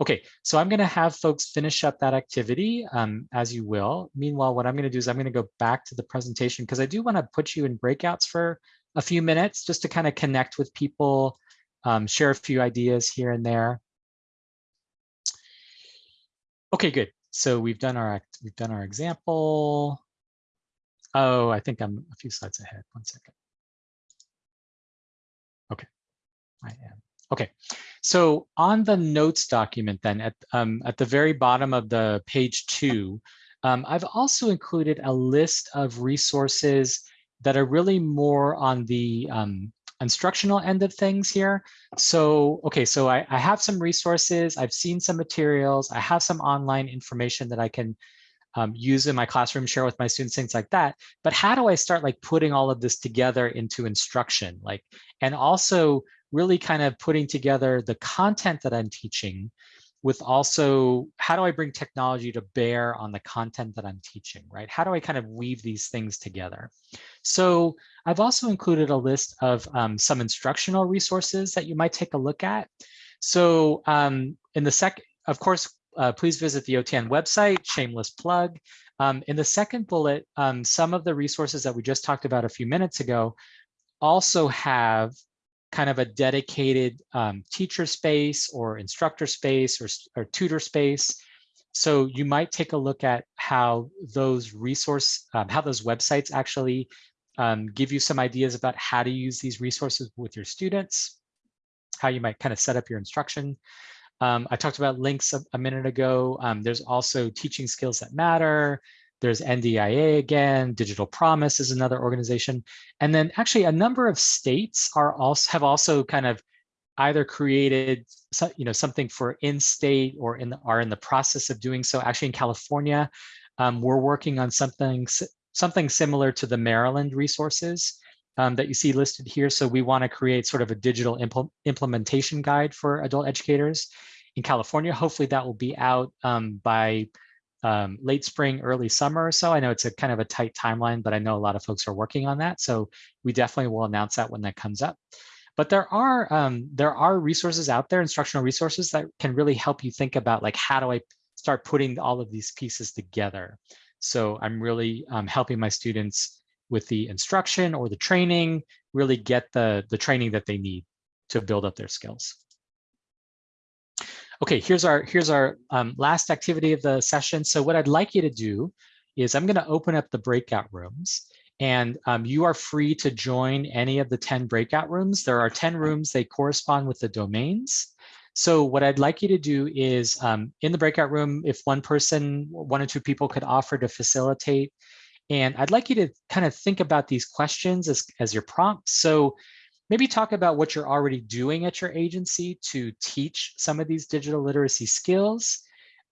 okay, so I'm gonna have folks finish up that activity um, as you will. Meanwhile, what I'm gonna do is I'm gonna go back to the presentation because I do wanna put you in breakouts for a few minutes just to kind of connect with people, um, share a few ideas here and there. Okay, good. So we've done our we've done our example. Oh, I think I'm a few slides ahead. One second. Okay, I am. Okay, so on the notes document then, at, um, at the very bottom of the page two, um, I've also included a list of resources that are really more on the um, instructional end of things here. So, okay, so I, I have some resources, I've seen some materials, I have some online information that I can um, use in my classroom, share with my students, things like that. But how do I start like putting all of this together into instruction? Like, and also really kind of putting together the content that I'm teaching with also how do I bring technology to bear on the content that I'm teaching, right? How do I kind of weave these things together? So I've also included a list of um, some instructional resources that you might take a look at. So um, in the second, of course, uh, please visit the OTAN website, shameless plug. Um, in the second bullet, um, some of the resources that we just talked about a few minutes ago also have kind of a dedicated um, teacher space or instructor space or, or tutor space. So you might take a look at how those resource, um, how those websites actually um, give you some ideas about how to use these resources with your students, how you might kind of set up your instruction. Um, I talked about LINCS a, a minute ago. Um, there's also teaching skills that matter. There's NDIA again, Digital Promise is another organization. And then actually a number of states are also have also kind of either created you know something for in-state or in the, are in the process of doing so. Actually in California, um, we're working on something something similar to the Maryland resources um, that you see listed here. So we want to create sort of a digital impl implementation guide for adult educators in California. Hopefully that will be out um, by um, late spring, early summer or so. I know it's a kind of a tight timeline, but I know a lot of folks are working on that. So we definitely will announce that when that comes up. But there are um, there are resources out there, instructional resources that can really help you think about like, how do I start putting all of these pieces together? So I'm really um, helping my students with the instruction or the training, really get the, the training that they need to build up their skills. Okay, here's our here's our um, last activity of the session. So what I'd like you to do is I'm going to open up the breakout rooms and um, you are free to join any of the 10 breakout rooms. There are 10 rooms, they correspond with the domains. So what I'd like you to do is um, in the breakout room, if one person, one or two people could offer to facilitate, and I'd like you to kind of think about these questions as, as your prompts. So maybe talk about what you're already doing at your agency to teach some of these digital literacy skills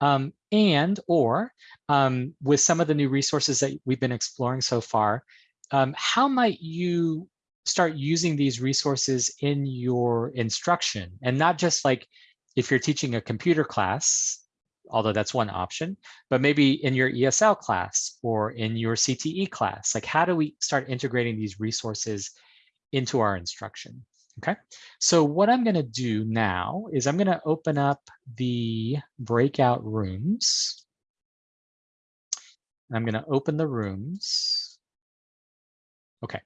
um, and or um, with some of the new resources that we've been exploring so far, um, how might you start using these resources in your instruction? And not just like if you're teaching a computer class, although that's one option, but maybe in your ESL class or in your CTE class, like how do we start integrating these resources into our instruction? Okay, so what I'm going to do now is I'm going to open up the breakout rooms. I'm going to open the rooms. Okay,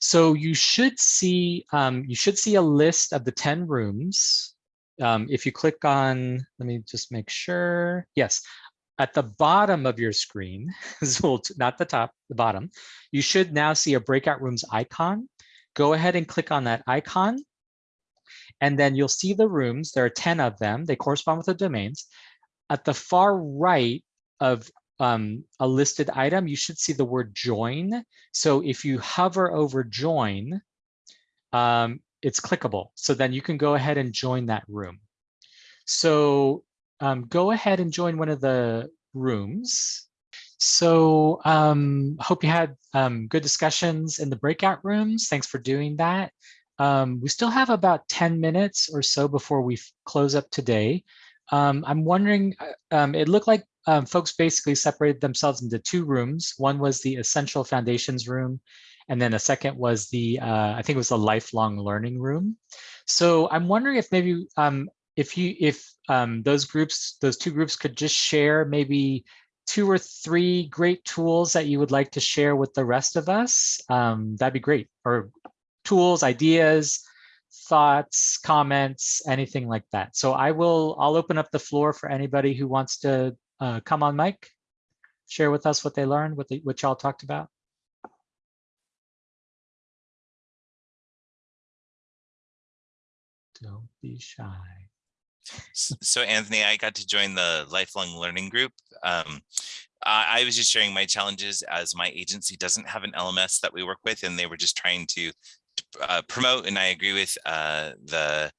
so you should see um, you should see a list of the 10 rooms. Um, if you click on, let me just make sure. Yes, at the bottom of your screen, not the top, the bottom, you should now see a breakout rooms icon go ahead and click on that icon. And then you'll see the rooms. There are 10 of them. They correspond with the domains. At the far right of um, a listed item, you should see the word join. So if you hover over join, um, it's clickable. So then you can go ahead and join that room. So um, go ahead and join one of the rooms. So um, hope you had um, good discussions in the breakout rooms. Thanks for doing that. Um, we still have about 10 minutes or so before we close up today. Um, I'm wondering, uh, um, it looked like um, folks basically separated themselves into two rooms. One was the essential foundations room, and then the second was the, uh, I think it was the lifelong learning room. So I'm wondering if maybe if you if those groups, those two groups could just share maybe two or three great tools that you would like to share with the rest of us, um, that'd be great. Or tools, ideas, thoughts, comments, anything like that. So I will, I'll open up the floor for anybody who wants to uh, come on mic, share with us what they learned, what, they, what y'all talked about. Don't be shy so Anthony, I got to join the lifelong learning group. Um, I was just sharing my challenges as my agency doesn't have an LMS that we work with, and they were just trying to uh, promote. And I agree with uh, the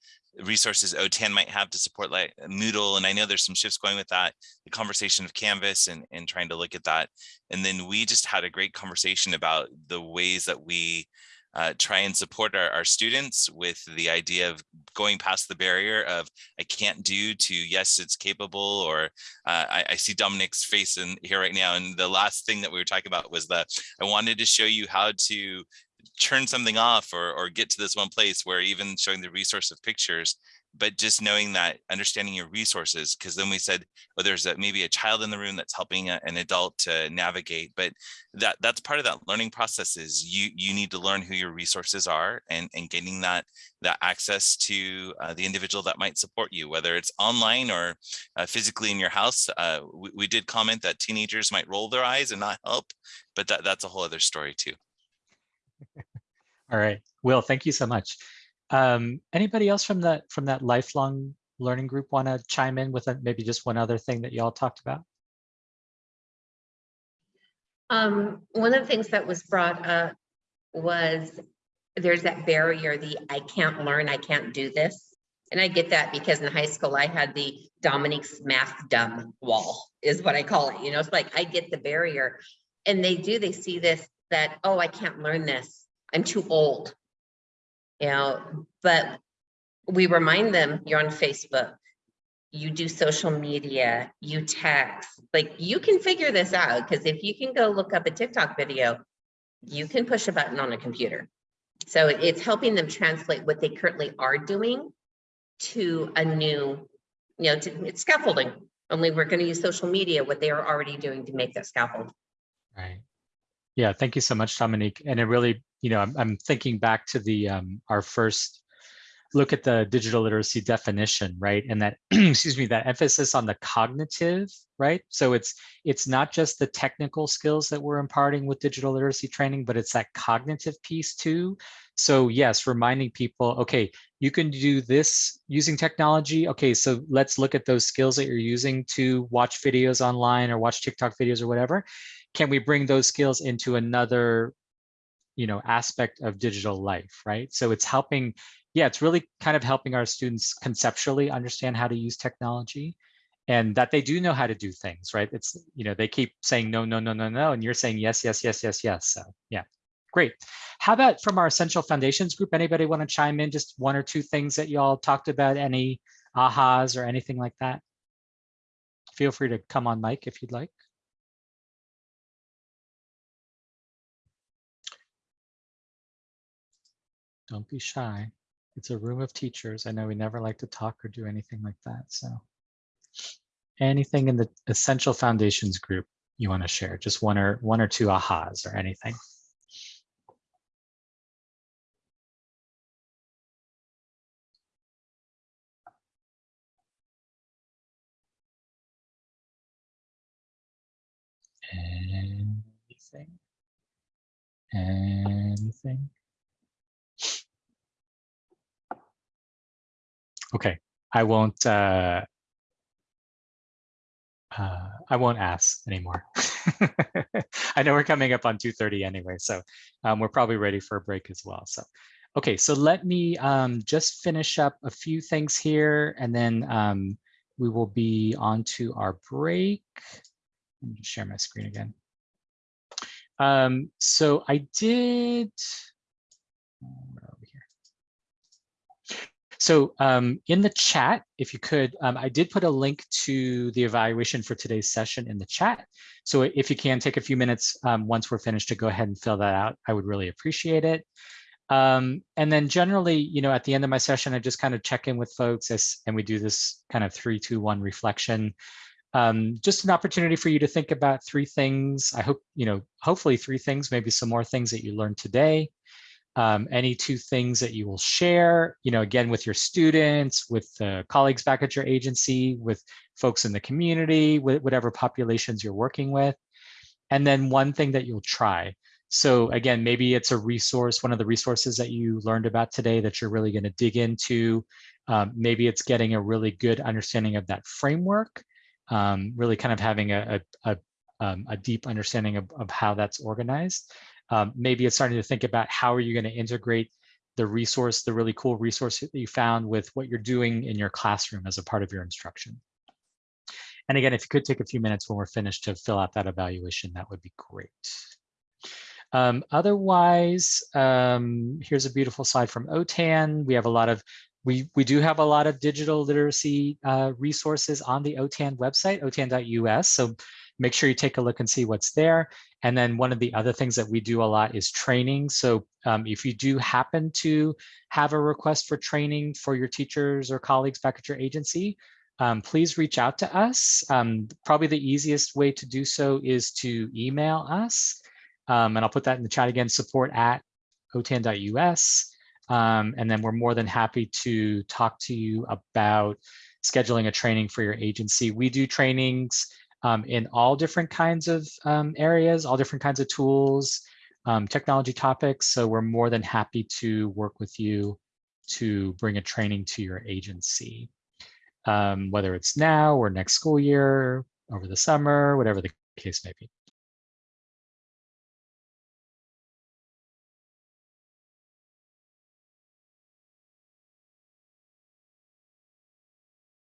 resources OTAN might have to support like Moodle. And I know there's some shifts going with that, the conversation of Canvas and, and trying to look at that. And then we just had a great conversation about the ways that we uh, try and support our, our students with the idea of going past the barrier of I can't do to yes, it's capable or uh, I, I, see Dominic's face in here right now. And the last thing that we were talking about was that I wanted to show you how to turn something off or, or get to this one place where even showing the resource of pictures but just knowing that understanding your resources because then we said oh there's a, maybe a child in the room that's helping a, an adult to navigate but that that's part of that learning process is you you need to learn who your resources are and and getting that that access to uh, the individual that might support you whether it's online or uh, physically in your house uh, we, we did comment that teenagers might roll their eyes and not help but that that's a whole other story too. All right. Will thank you so much um, anybody else from that from that lifelong learning group want to chime in with a- maybe just one other thing that you all talked about? Um, one of the things that was brought up was there's that barrier, the I can't learn, I can't do this. And I get that because in high school I had the Dominique's math dumb wall is what I call it. You know, it's like I get the barrier. And they do, they see this that, oh, I can't learn this. I'm too old. You know, but we remind them you're on Facebook, you do social media, you text, like you can figure this out because if you can go look up a TikTok video, you can push a button on a computer. So it's helping them translate what they currently are doing to a new, you know, to, it's scaffolding. Only we're going to use social media, what they are already doing to make that scaffold. Right. Yeah, thank you so much, Dominique. And it really, you know, I'm, I'm thinking back to the um, our first look at the digital literacy definition, right? And that, excuse me, that emphasis on the cognitive, right? So it's it's not just the technical skills that we're imparting with digital literacy training, but it's that cognitive piece too. So yes, reminding people, okay, you can do this using technology. Okay, so let's look at those skills that you're using to watch videos online or watch TikTok videos or whatever can we bring those skills into another you know aspect of digital life right? So it's helping yeah it's really kind of helping our students conceptually understand how to use technology and that they do know how to do things right? It's you know they keep saying no no no no no and you're saying yes yes yes yes yes so yeah. Great. How about from our essential foundations group? Anybody want to chime in? Just one or two things that you all talked about any ahas or anything like that? Feel free to come on mic if you'd like Don't be shy. It's a room of teachers. I know we never like to talk or do anything like that. So anything in the essential foundations group you want to share, just one or one or two ahas or anything. Anything? Anything? Okay, I won't. Uh, uh, I won't ask anymore. I know we're coming up on 2:30 anyway, so um, we're probably ready for a break as well. So, okay, so let me um, just finish up a few things here, and then um, we will be on to our break. Let me share my screen again. Um, so I did. Where are we here? So um, in the chat, if you could, um, I did put a link to the evaluation for today's session in the chat. So if you can take a few minutes um, once we're finished to go ahead and fill that out, I would really appreciate it. Um, and then generally, you know, at the end of my session, I just kind of check in with folks as, and we do this kind of three, two, one reflection. Um, just an opportunity for you to think about three things. I hope, you know, hopefully three things, maybe some more things that you learned today um, any two things that you will share, you know, again, with your students, with uh, colleagues back at your agency, with folks in the community, with whatever populations you're working with. And then one thing that you'll try. So again, maybe it's a resource, one of the resources that you learned about today that you're really gonna dig into. Um, maybe it's getting a really good understanding of that framework, um, really kind of having a, a, a, um, a deep understanding of, of how that's organized. Um, maybe it's starting to think about how are you going to integrate the resource, the really cool resource that you found with what you're doing in your classroom as a part of your instruction. And again, if you could take a few minutes when we're finished to fill out that evaluation, that would be great. Um, otherwise, um, here's a beautiful slide from OTAN. We have a lot of, we, we do have a lot of digital literacy uh, resources on the OTAN website, otan.us. So make sure you take a look and see what's there. And then one of the other things that we do a lot is training. So um, if you do happen to have a request for training for your teachers or colleagues back at your agency, um, please reach out to us. Um, probably the easiest way to do so is to email us. Um, and I'll put that in the chat again, support at otan.us. Um, and then we're more than happy to talk to you about scheduling a training for your agency. We do trainings um, in all different kinds of um, areas, all different kinds of tools, um, technology topics. So we're more than happy to work with you to bring a training to your agency. um, whether it's now or next school year, over the summer, whatever the case may be.